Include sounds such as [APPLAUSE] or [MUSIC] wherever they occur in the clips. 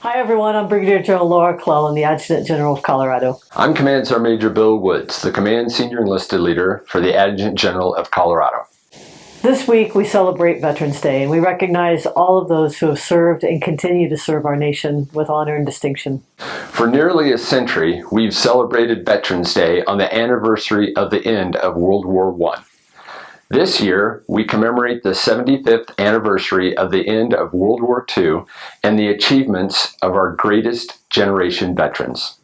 Hi everyone, I'm Brigadier General Laura Clellan, the Adjutant General of Colorado. I'm Command Sergeant Major Bill Woods, the Command Senior Enlisted Leader for the Adjutant General of Colorado. This week we celebrate Veterans Day and we recognize all of those who have served and continue to serve our nation with honor and distinction. For nearly a century, we've celebrated Veterans Day on the anniversary of the end of World War I. This year, we commemorate the 75th anniversary of the end of World War II and the achievements of our greatest generation veterans.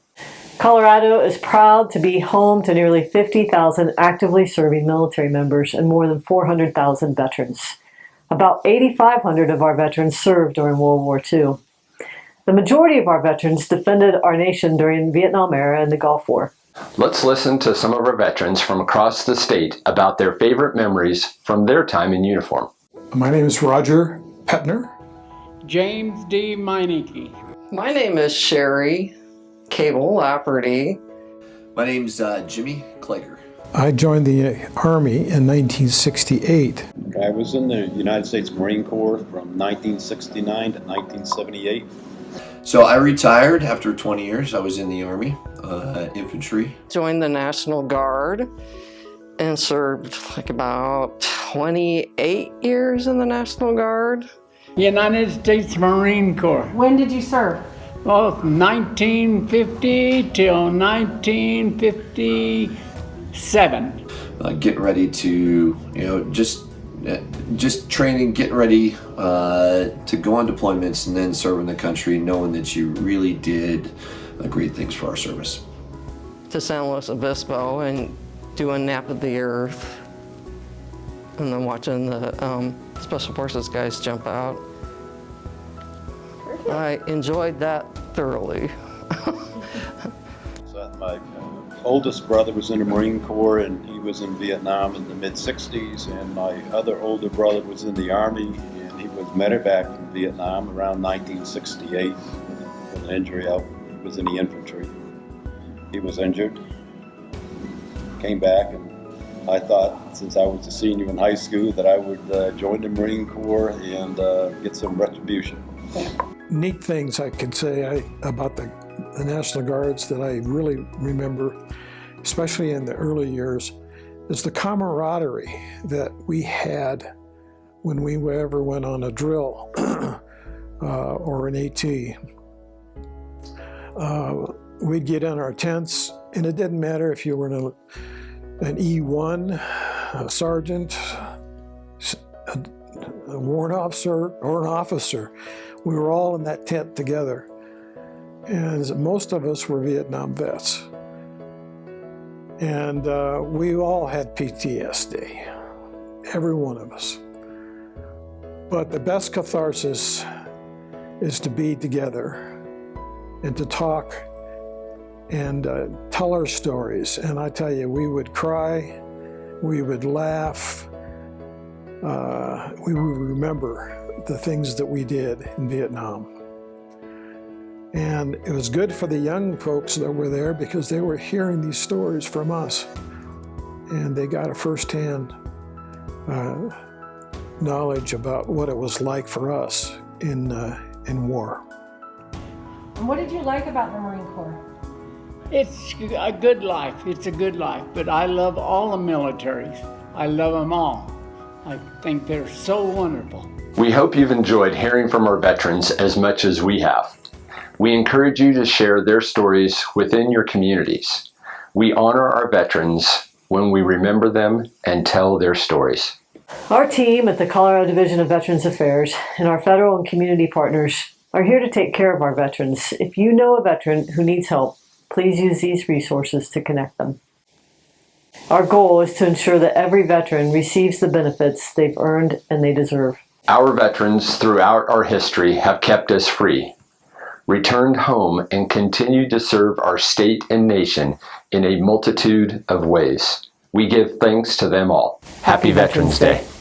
Colorado is proud to be home to nearly 50,000 actively serving military members and more than 400,000 veterans. About 8,500 of our veterans served during World War II. The majority of our veterans defended our nation during the Vietnam era and the Gulf War. Let's listen to some of our veterans from across the state about their favorite memories from their time in uniform. My name is Roger Petner. James D. Meineke. My name is Sherry Cable Lafferty. My name's uh, Jimmy Klager. I joined the Army in 1968. I was in the United States Marine Corps from 1969 to 1978. So I retired after 20 years. I was in the Army, uh, infantry. Joined the National Guard and served like about 28 years in the National Guard. United States Marine Corps. When did you serve? Well, 1950 till 1957. Uh, getting ready to, you know, just just training, getting ready uh, to go on deployments and then serving the country, knowing that you really did uh, great things for our service. To San Luis Obispo and doing Nap of the Earth and then watching the um, Special Forces guys jump out. I enjoyed that thoroughly. [LAUGHS] so my uh, oldest brother was in the Marine Corps and he was in Vietnam in the mid 60s and my other older brother was in the Army and he was medevac in Vietnam around 1968 with an injury out. He was in the infantry. He was injured, came back and I thought since I was a senior in high school that I would uh, join the Marine Corps and uh, get some retribution neat things I can say I, about the, the National Guards that I really remember, especially in the early years, is the camaraderie that we had when we ever went on a drill [CLEARS THROAT] uh, or an AT. Uh, we'd get in our tents, and it didn't matter if you were an, an E1, a sergeant, a, a warrant officer, or an officer. We were all in that tent together. And most of us were Vietnam vets. And uh, we all had PTSD, every one of us. But the best catharsis is to be together and to talk and uh, tell our stories. And I tell you, we would cry, we would laugh, uh, we would remember the things that we did in Vietnam. And it was good for the young folks that were there because they were hearing these stories from us. And they got a firsthand uh, knowledge about what it was like for us in, uh, in war. And what did you like about the Marine Corps? It's a good life. It's a good life. But I love all the militaries. I love them all. I think they're so wonderful. We hope you've enjoyed hearing from our veterans as much as we have. We encourage you to share their stories within your communities. We honor our veterans when we remember them and tell their stories. Our team at the Colorado Division of Veterans Affairs and our federal and community partners are here to take care of our veterans. If you know a veteran who needs help, please use these resources to connect them. Our goal is to ensure that every veteran receives the benefits they've earned and they deserve. Our veterans throughout our history have kept us free, returned home, and continued to serve our state and nation in a multitude of ways. We give thanks to them all. Happy, Happy Veterans, Day. Day.